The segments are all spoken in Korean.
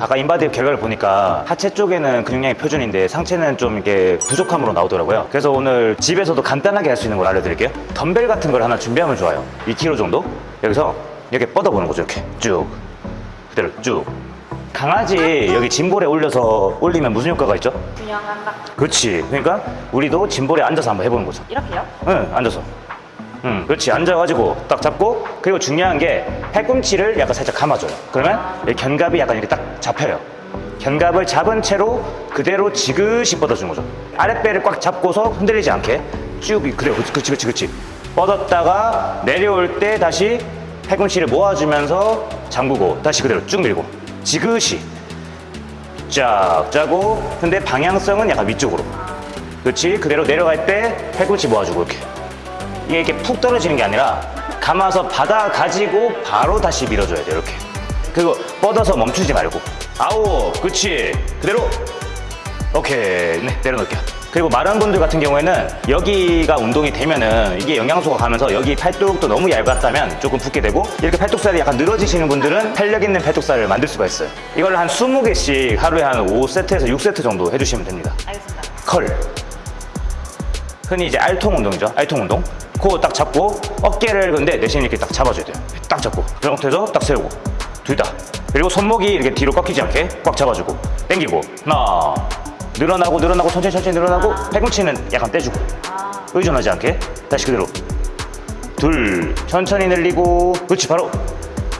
아까 인바디 결과를 보니까 하체 쪽에는 근육량이 표준인데 상체는 좀 이게 부족함으로 나오더라고요. 그래서 오늘 집에서도 간단하게 할 수 있는 걸 알려드릴게요. 덤벨 같은 걸 하나 준비하면 좋아요. 2kg 정도? 여기서 이렇게 뻗어보는 거죠 이렇게. 쭉. 그대로 쭉. 강아지 여기 짐볼에 올려서 올리면 무슨 효과가 있죠? 균형한다. 그렇지. 그러니까 우리도 짐볼에 앉아서 한번 해보는 거죠. 이렇게요? 응 앉아서 응 그렇지. 앉아가지고 딱 잡고 그리고 중요한 게 팔꿈치를 약간 살짝 감아줘요. 그러면 이 견갑이 약간 이렇게 딱 잡혀요. 견갑을 잡은 채로 그대로 지그시 뻗어주는 거죠. 아랫배를 꽉 잡고서 흔들리지 않게 쭉 그렇지 그렇지 그렇지 그렇지. 뻗었다가 내려올 때 다시 팔꿈치를 모아주면서 잠그고 다시 그대로 쭉 밀고 지그시. 쫙 짜고 근데 방향성은 약간 위쪽으로. 그렇지? 그대로 내려갈 때 팔꿈치 모아주고 이렇게 이게 이렇게 푹 떨어지는 게 아니라 감아서 받아 가지고 바로 다시 밀어줘야 돼요 이렇게. 그리고 뻗어서 멈추지 말고. 아홉 그렇지 그대로. 오케이. 네 내려놓을게요. 그리고 마른 분들 같은 경우에는 여기가 운동이 되면은 이게 영양소가 가면서 여기 팔뚝도 너무 얇았다면 조금 붓게 되고 이렇게 팔뚝살이 약간 늘어지시는 분들은 탄력 있는 팔뚝살을 만들 수가 있어요. 이걸 한 20개씩 하루에 한 5세트에서 6세트 정도 해주시면 됩니다. 알겠습니다. 컬. 흔히 이제 알통 운동이죠. 알통 운동 코딱 잡고 어깨를 근데 대신 이렇게 딱 잡아줘야 돼요. 딱 잡고. 그런 상태에서 딱 세우고. 둘 다. 그리고 손목이 이렇게 뒤로 꺾이지 않게 꽉 잡아주고. 당기고. 하나. 늘어나고 늘어나고 천천히 천천히 늘어나고 팔꿈치는 약간 떼주고. 의존하지 않게. 다시 그대로. 둘. 천천히 늘리고. 그렇지. 바로.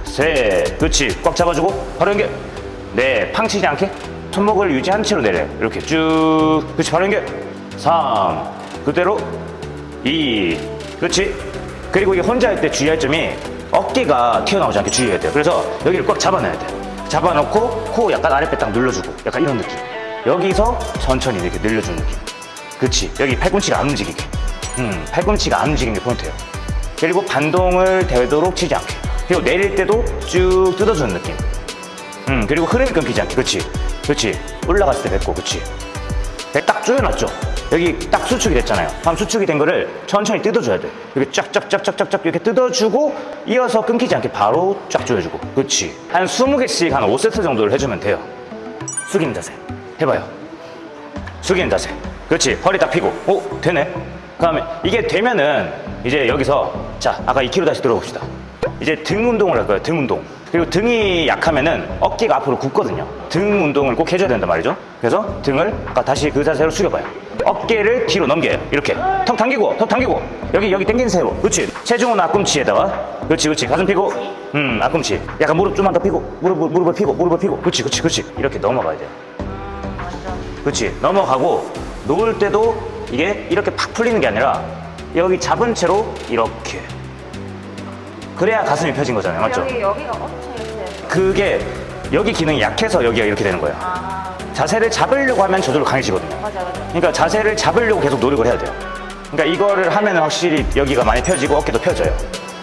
셋 그렇지. 꽉 잡아주고. 바로 연결. 네. 팡치지 않게 손목을 유지한 채로 내려요. 이렇게 쭉. 그렇지. 바로 연결. 3 그대로. 2 그렇지? 그리고 이게 혼자 할 때 주의할 점이 어깨가 튀어나오지 않게 주의해야 돼요. 그래서 여기를 꽉 잡아놔야 돼요 잡아놓고 코 약간 아랫배 딱 눌러주고 약간 이런 느낌. 여기서 천천히 이렇게 늘려주는 느낌. 그렇지? 여기 팔꿈치가 안 움직이게. 음, 팔꿈치가 안 움직이는 게 포인트예요. 그리고 반동을 되도록 치지 않게. 그리고 내릴 때도 쭉 뜯어주는 느낌. 음, 그리고 흐름이 끊기지 않게. 그렇지? 그렇지? 올라갔을 때 뱉고 그렇지? 배딱 조여놨죠 여기 딱 수축이 됐잖아요. 그럼 수축이 된 거를 천천히 뜯어줘야 돼. 이렇게 쫙쫙쫙쫙쫙쫙 이렇게 뜯어주고 이어서 끊기지 않게 바로 쫙 조여주고. 그렇지 한 20개씩 한 5세트 정도를 해주면 돼요. 숙이는 자세. 해봐요. 숙이는 자세. 그렇지 허리 딱 펴고. 오 되네. 그 다음에 이게 되면은 이제 여기서 자 아까 2kg 다시 들어봅시다. 이제 등 운동을 할 거예요 등 운동 그리고 등이 약하면은 어깨가 앞으로 굽거든요. 등 운동을 꼭 해줘야 된단 말이죠. 그래서 등을 다시 그 자세로 숙여봐요. 어깨를 뒤로 넘겨요. 이렇게. 턱 당기고 턱 당기고. 여기 여기 당긴 세로 그렇지. 체중은 앞꿈치에다가. 그렇지 그렇지. 가슴 펴고. 음 앞꿈치. 약간 무릎 좀만 더 펴고. 무릎, 무릎을 펴고 무릎을 펴고. 그렇지 그렇지 그렇지. 이렇게 넘어가야 돼요. 그렇지. 넘어가고 놓을 때도 이게 이렇게 팍 풀리는 게 아니라 여기 잡은 채로 이렇게 그래야 가슴이 펴진 거잖아요. 맞죠? 여기 여기가 엄청 이렇게. 그게 여기 기능이 약해서 여기가 이렇게 되는 거예요. 아. 자세를 잡으려고 하면 저절로 강해지거든요. 맞아 맞아. 그러니까 자세를 잡으려고 계속 노력을 해야 돼요. 그러니까 이거를 하면 확실히 여기가 많이 펴지고 어깨도 펴져요.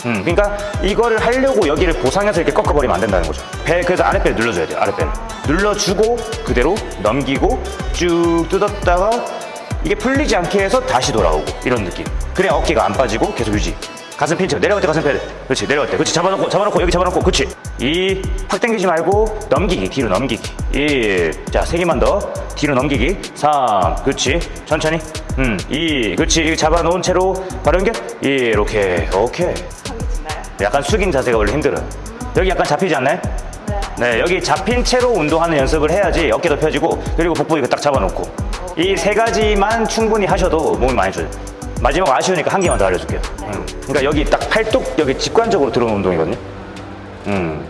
음, 그러니까 이거를 하려고 여기를 보상해서 이렇게 꺾어버리면 안 된다는 거죠. 배 그래서 아랫배를 눌러줘야 돼요 아랫배를 눌러주고 그대로 넘기고 쭉 뜯었다가 이게 풀리지 않게 해서 다시 돌아오고 이런 느낌. 그래야 어깨가 안 빠지고 계속 유지 가슴 핀 채. 내려갈 때 가슴 펴야 돼. 그렇지. 내려갈 때. 그렇지. 잡아놓고 잡아놓고 여기 잡아놓고. 그렇지. 이팍 당기지 말고 넘기기. 뒤로 넘기기. 1자 세 개만 더. 뒤로 넘기기. 3 그렇지. 천천히. 음2 그렇지. 이거 잡아놓은 채로 바로 연결. 1 이렇게. 오케이? 약간 숙인 자세가 원래 힘들어요 여기 약간 잡히지 않나요? 네. 네, 여기 잡힌 채로 운동하는 연습을 해야지 어깨도 펴지고 그리고 복부 이거 딱 잡아놓고. 이 세 가지만 충분히 하셔도 몸이 많이 좋아요. 마지막 아쉬우니까 한 개만 더 알려줄게요. 음. 그러니까 여기 딱 팔뚝 여기 직관적으로 들어오는 운동이거든요. 음,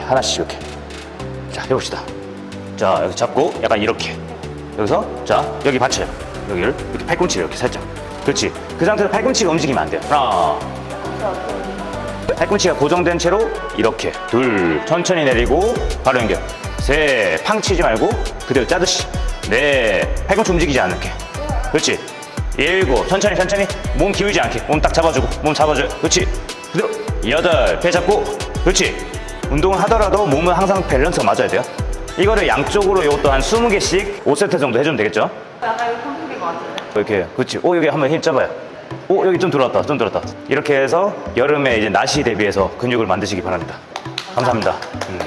하나씩 이렇게. 자, 해봅시다. 자, 여기 잡고 약간 이렇게. 여기서 자 여기 받쳐요. 여기를 이렇게 팔꿈치를 이렇게 살짝. 그렇지. 그 상태에서 팔꿈치가 움직이면 안 돼요. 하나, 팔꿈치가 고정된 채로 이렇게 둘 천천히 내리고 바로 연결 셋 팡 치지 말고 그대로 짜듯이 넷 팔꿈치 움직이지 않게 그렇지 일곱. 천천히 천천히. 몸 기울지 않게. 몸 딱 잡아주고. 몸 잡아줘요. 그렇지. 그대로 여덟. 배 잡고. 그렇지. 운동을 하더라도 몸은 항상 밸런스가 맞아야 돼요. 이거를 양쪽으로 이것도 한 20개씩 5세트 정도 해주면 되겠죠? 약간 이거 컴퓨터인 것 같은데. 이렇게. 그렇지. 오 여기 한번 힘 잡아요. 오 여기 좀 들어왔다. 좀 들어왔다. 이렇게 해서 여름에 이제 날씨 대비해서 근육을 만드시기 바랍니다. 감사합니다. 음.